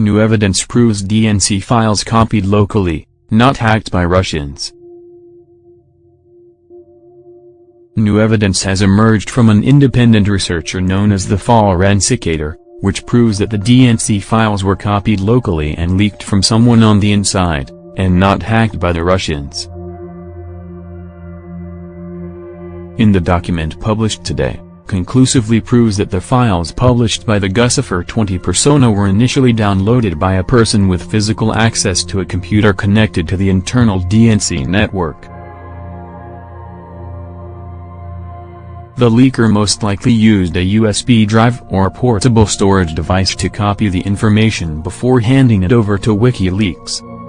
New evidence proves DNC files copied locally, not hacked by Russians. New evidence has emerged from an independent researcher known as the Forensicator, which proves that the DNC files were copied locally and leaked from someone on the inside, and not hacked by the Russians. In the document published today, conclusively proves that the files published by the Guccifer 20 persona were initially downloaded by a person with physical access to a computer connected to the internal DNC network. The leaker most likely used a USB drive or portable storage device to copy the information before handing it over to WikiLeaks.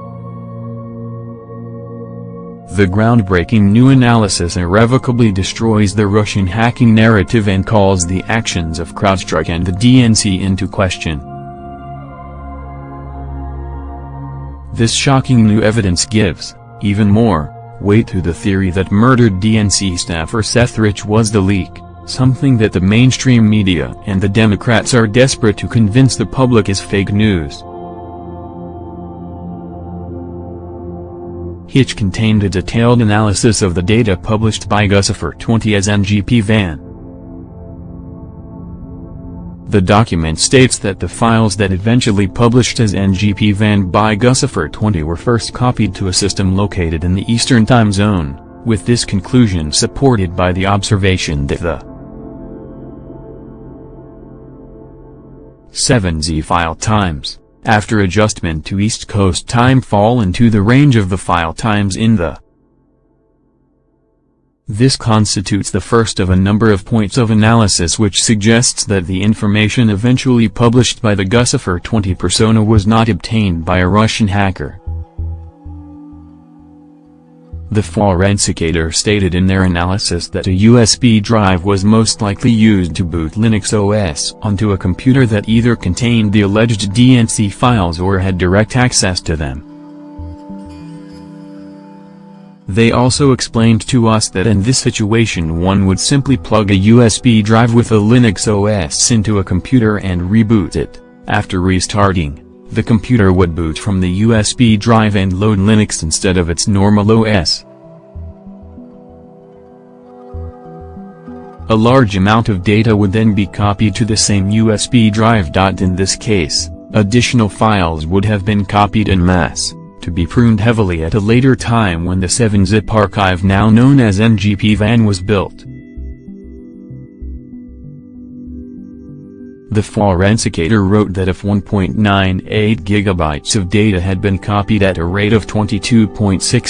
The groundbreaking new analysis irrevocably destroys the Russian hacking narrative and calls the actions of CrowdStrike and the DNC into question. This shocking new evidence gives, even more, weight to the theory that murdered DNC staffer Seth Rich was the leak, something that the mainstream media and the Democrats are desperate to convince the public is fake news. Hitch contained a detailed analysis of the data published by Guccifer 20 as NGP Van. The document states that the files that eventually published as NGP Van by Guccifer 20 were first copied to a system located in the Eastern Time Zone, with this conclusion supported by the observation that the 7Z file times after adjustment to East Coast time fall into the range of the file times in the this constitutes the first of a number of points of analysis which suggests that the information eventually published by the Guccifer 20 persona was not obtained by a Russian hacker. The Forensicator stated in their analysis that a USB drive was most likely used to boot Linux OS onto a computer that either contained the alleged DNC files or had direct access to them. They also explained to us that in this situation one would simply plug a USB drive with a Linux OS into a computer and reboot it. After restarting, the computer would boot from the USB drive and load Linux instead of its normal OS. A large amount of data would then be copied to the same USB drive. In this case, additional files would have been copied en masse, to be pruned heavily at a later time when the 7-zip archive now known as NGP VAN was built. The Forensicator wrote that if 1.98 gigabytes of data had been copied at a rate of 22.6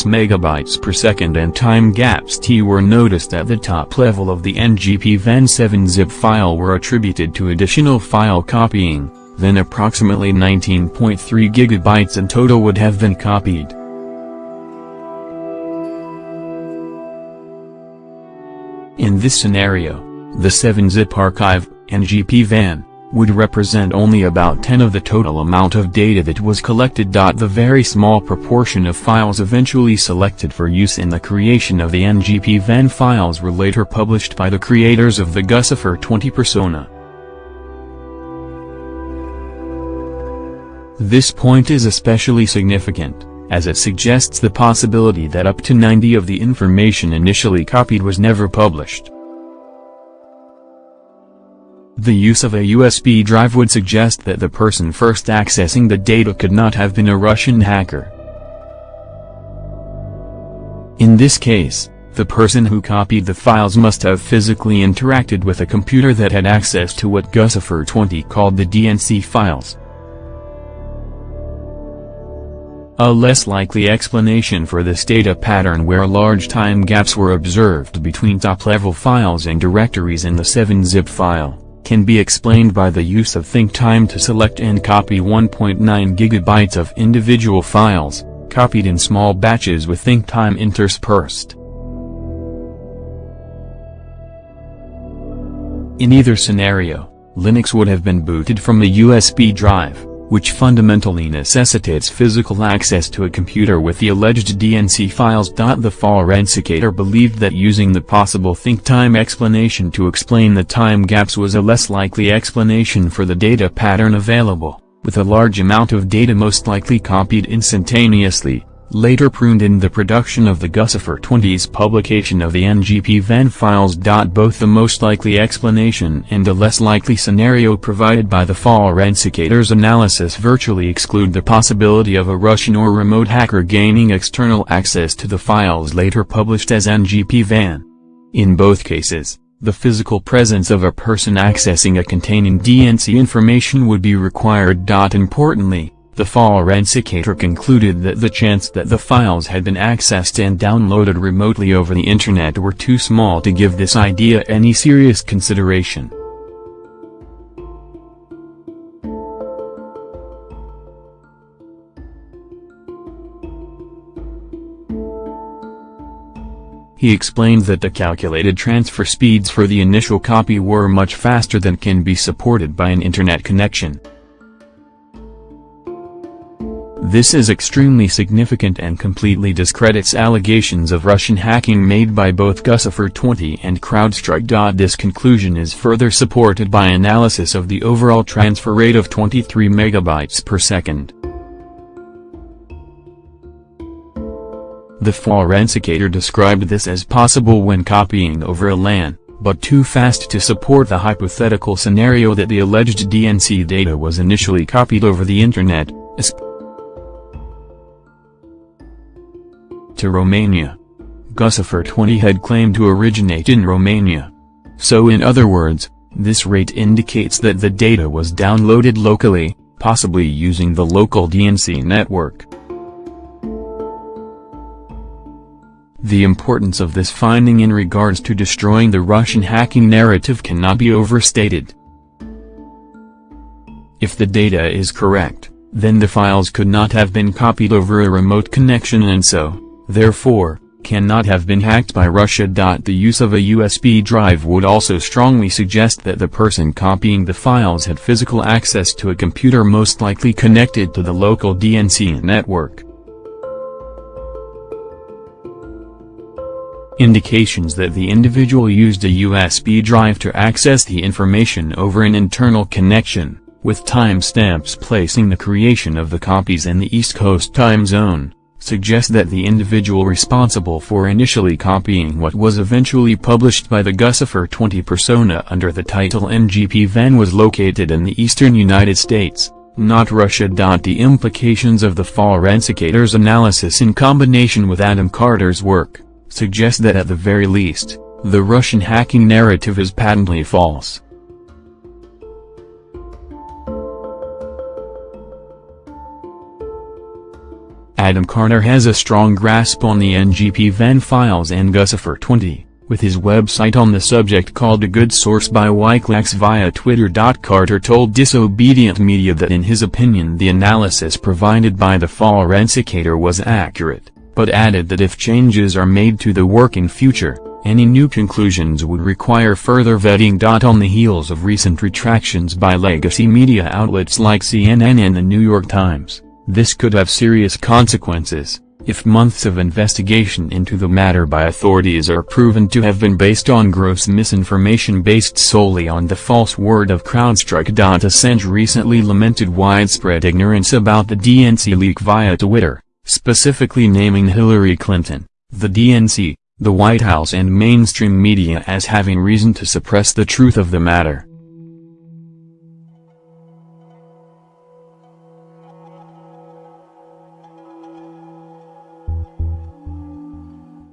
megabytes per second and time gaps t were noticed at the top level of the NGP VAN 7-zip file were attributed to additional file copying, then approximately 19.3 gigabytes in total would have been copied. In this scenario, the 7-zip archive, NGP VAN, would represent only about 10 of the total amount of data that was collected. The very small proportion of files eventually selected for use in the creation of the NGP VAN files were later published by the creators of the Guccifer 20 persona. This point is especially significant, as it suggests the possibility that up to 90 of the information initially copied was never published. The use of a USB drive would suggest that the person first accessing the data could not have been a Russian hacker. In this case, the person who copied the files must have physically interacted with a computer that had access to what Guccifer 20 called the DNC files. A less likely explanation for this data pattern where large time gaps were observed between top-level files and directories in the 7-zip file can be explained by the use of ThinkTime to select and copy 1.9 gigabytes of individual files, copied in small batches with ThinkTime interspersed. In either scenario, Linux would have been booted from a USB drive which fundamentally necessitates physical access to a computer with the alleged DNC files. The forensicator believed that using the possible think time explanation to explain the time gaps was a less likely explanation for the data pattern available, with a large amount of data most likely copied instantaneously, later pruned in the production of the Guccifer 20's publication of the NGP-VAN files. Both the most likely explanation and the less likely scenario provided by the Forensicator's analysis virtually exclude the possibility of a Russian or remote hacker gaining external access to the files later published as NGP-VAN. In both cases, the physical presence of a person accessing a containing DNC information would be required. Importantly, the forensicator concluded that the chance that the files had been accessed and downloaded remotely over the internet were too small to give this idea any serious consideration. He explained that the calculated transfer speeds for the initial copy were much faster than can be supported by an internet connection. This is extremely significant and completely discredits allegations of Russian hacking made by both Guccifer 20 and CrowdStrike. This conclusion is further supported by analysis of the overall transfer rate of 23 megabytes per second. The forensicator described this as possible when copying over a LAN, but too fast to support the hypothetical scenario that the alleged DNC data was initially copied over the Internet, to Romania. Guccifer 20 had claimed to originate in Romania. So in other words, this rate indicates that the data was downloaded locally, possibly using the local DNC network. The importance of this finding in regards to destroying the Russian hacking narrative cannot be overstated. If the data is correct, then the files could not have been copied over a remote connection and so, therefore, cannot have been hacked by Russia. The use of a USB drive would also strongly suggest that the person copying the files had physical access to a computer most likely connected to the local DNC network. Indications that the individual used a USB drive to access the information over an internal connection, with timestamps placing the creation of the copies in the East Coast time zone suggest that the individual responsible for initially copying what was eventually published by the Guccifer 20 persona under the title NGP Van was located in the eastern United States, not Russia. The implications of the forensicator's analysis in combination with Adam Carter's work, suggest that at the very least, the Russian hacking narrative is patently false. Adam Carter has a strong grasp on the NGP van files and Guccifer 20, with his website on the subject called A Good Source by Wikileaks via Twitter. Carter told Disobedient Media that in his opinion the analysis provided by the forensicator was accurate, but added that if changes are made to the work in future, any new conclusions would require further vetting. On the heels of recent retractions by legacy media outlets like CNN and the New York Times. This could have serious consequences, if months of investigation into the matter by authorities are proven to have been based on gross misinformation based solely on the false word of CrowdStrike. Assange recently lamented widespread ignorance about the DNC leak via Twitter, specifically naming Hillary Clinton, the DNC, the White House and mainstream media as having reason to suppress the truth of the matter.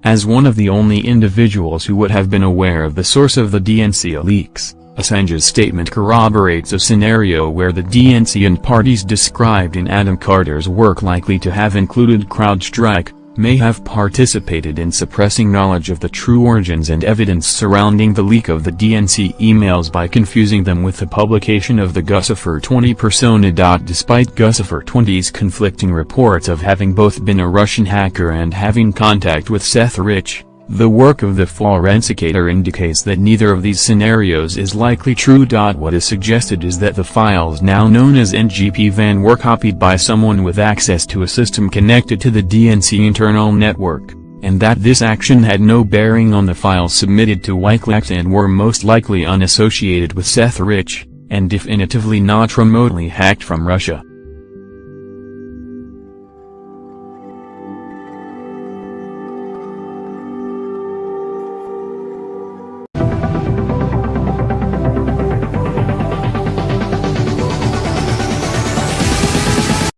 As one of the only individuals who would have been aware of the source of the DNC leaks, Assange's statement corroborates a scenario where the DNC and parties described in Adam Carter's work likely to have included CrowdStrike, may have participated in suppressing knowledge of the true origins and evidence surrounding the leak of the DNC emails by confusing them with the publication of the Guccifer 20 persona. Despite Guccifer 20's conflicting reports of having both been a Russian hacker and having contact with Seth Rich, the work of the forensicator indicates that neither of these scenarios is likely true. What is suggested is that the files now known as NGP-VAN were copied by someone with access to a system connected to the DNC internal network, and that this action had no bearing on the files submitted to Wikileaks and were most likely unassociated with Seth Rich, and definitively not remotely hacked from Russia.